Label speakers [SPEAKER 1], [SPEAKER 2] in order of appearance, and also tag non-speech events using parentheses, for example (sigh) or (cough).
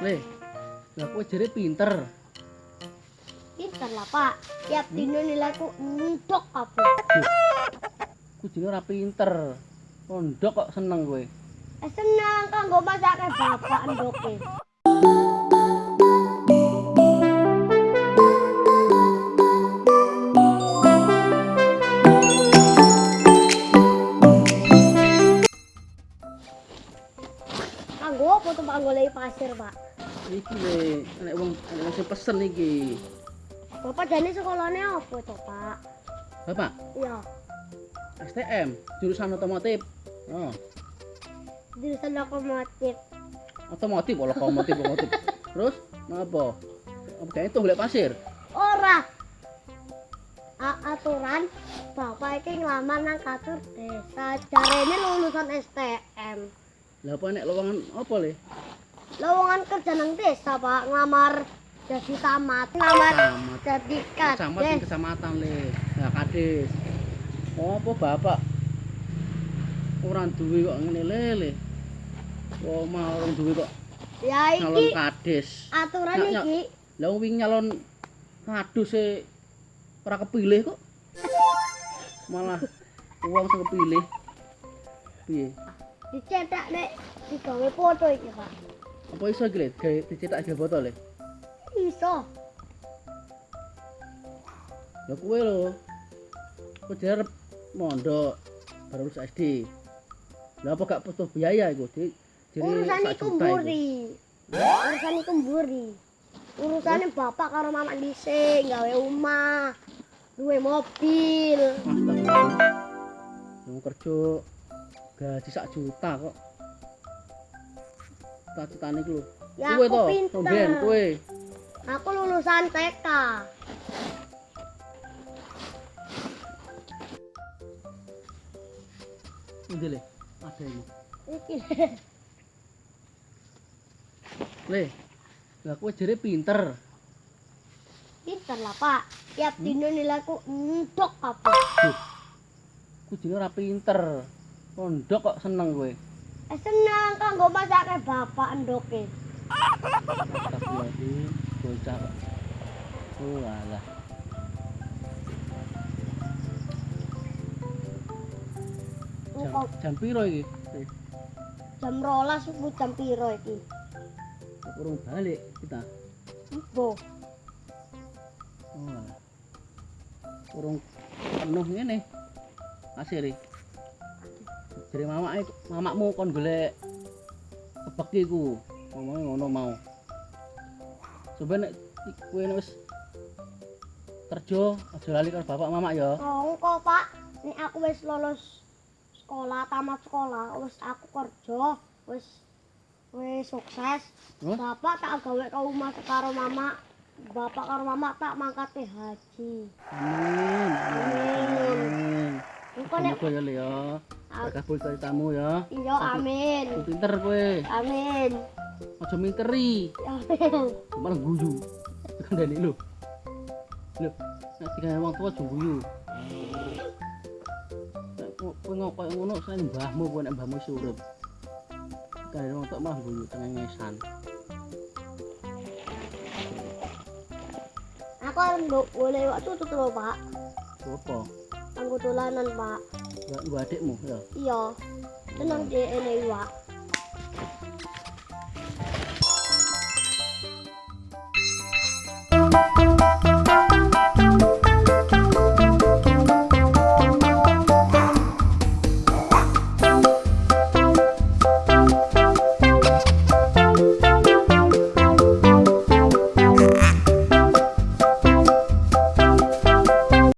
[SPEAKER 1] Le. Lah kowe jere pinter.
[SPEAKER 2] Pinter lah, Pak. Tiap dino nilaiku ndok kabeh.
[SPEAKER 1] Ku jere ora pinter. Pondok kok seneng kowe.
[SPEAKER 2] Eh seneng kanggo masake bapak ndoke. Kanggo apa tuh Pak golek pasir, Pak?
[SPEAKER 1] Iki le, nek wong nek sing pesen iki.
[SPEAKER 2] Bapak jane sekolahnya apa tuh, Pak?
[SPEAKER 1] Bapak,
[SPEAKER 2] Iya,
[SPEAKER 1] STM, jurusan otomotif. Oh,
[SPEAKER 2] jurusan lokomotif.
[SPEAKER 1] otomotif, oh, lokomotif, otomotif. (laughs) Terus? Apa kayak itu golek pasir?
[SPEAKER 2] Ora. A aturan bapak iki nglamar nang kantor desa. Jarene lulusan STM.
[SPEAKER 1] Lah apa nek lowongan apa le?
[SPEAKER 2] Lowongan kerja nang desa, Pak. Nglamar jadi tamat. Nglamar
[SPEAKER 1] Tamat.
[SPEAKER 2] jadi kades.
[SPEAKER 1] kecamatan le. Nah, kades. Oh, apa bapak? Orang duwe kok ngene le le. Oh, mau orang duwe kok
[SPEAKER 2] Ya
[SPEAKER 1] nyalon
[SPEAKER 2] iki
[SPEAKER 1] kades.
[SPEAKER 2] aturan
[SPEAKER 1] Nyak,
[SPEAKER 2] iki.
[SPEAKER 1] Lah wingi nyalon kadus e ora kepilih kok. Malah wong sing kepilih. Piye?
[SPEAKER 2] Dicetak nek digawe foto iki, Pak.
[SPEAKER 1] Apa iso iki le? Gawe dicetak gawe botol le?
[SPEAKER 2] Iso.
[SPEAKER 1] Lah kowe lho. Kowe arep mondok baru lulus SD. Lah apa gak butuh biaya iku? Di jadi
[SPEAKER 2] Urusan iku mburi. Urusan iku mburi. Urusane bapak karo mama dhisik gawe omah. Duwe mobil.
[SPEAKER 1] Yang kerja gaji sak juta kok. Cita-citane iku lho.
[SPEAKER 2] Ya
[SPEAKER 1] Kowe
[SPEAKER 2] aku
[SPEAKER 1] to. Romben kowe.
[SPEAKER 2] Aku lulusan TK.
[SPEAKER 1] Endi le? Ada ini.
[SPEAKER 2] Iki.
[SPEAKER 1] Le. Lah kowe jere pinter.
[SPEAKER 2] Pinter lah, Pak. Tiap dino nilaiku ndok.
[SPEAKER 1] Duh. Ku jere ora pinter. Pondok kok seneng kowe.
[SPEAKER 2] Eh seneng kanggo masake bapak ndoke.
[SPEAKER 1] Astagfirullahaladzim. Bocah kok. Oh alah. Jam,
[SPEAKER 2] Engko
[SPEAKER 1] jam piro iki? Le,
[SPEAKER 2] jam rolas iku jam piro iki?
[SPEAKER 1] kok Urung balik kita.
[SPEAKER 2] Ibu.
[SPEAKER 1] Oh alah. Urung penuh ngene. Pasir Jere mamake mamakmu kon golek kebek iku. Ngomongnya ngono mau. Coba nek kowe nek wis kerja aja lali karo bapak mamak ya.
[SPEAKER 2] Oh, engko Pak, nek aku wis lulus sekolah, tamat sekolah, wis aku kerja, wis wis sukses.
[SPEAKER 1] Terus?
[SPEAKER 2] Bapak tak gawe ke rumah karo mama. Bapak karo mama tak mangkate haji.
[SPEAKER 1] Amin. Amin.
[SPEAKER 2] Engko nek
[SPEAKER 1] Semoga ya Le ya. Berkabul ceritamu ya.
[SPEAKER 2] iya amin.
[SPEAKER 1] Ku pinter kowe.
[SPEAKER 2] Amin.
[SPEAKER 1] Aja minteri.
[SPEAKER 2] Amin.
[SPEAKER 1] Malah guyu. Kandani lho. Lho, nek digawe wong tuwa aja guyu. Nek ko- kowe ngok koyo ngono sen mbahmu kowe nek mbahmu wis urip. Kandani wong tuwa malah guyu cengengesan.
[SPEAKER 2] Aku arep nduk boleh waktu tutut lho, Pak.
[SPEAKER 1] Apa?
[SPEAKER 2] Anggo dolanan, Pak.
[SPEAKER 1] 야, 이거
[SPEAKER 2] 어때 뭐? 야. 이야. 저는 이제 애네 와.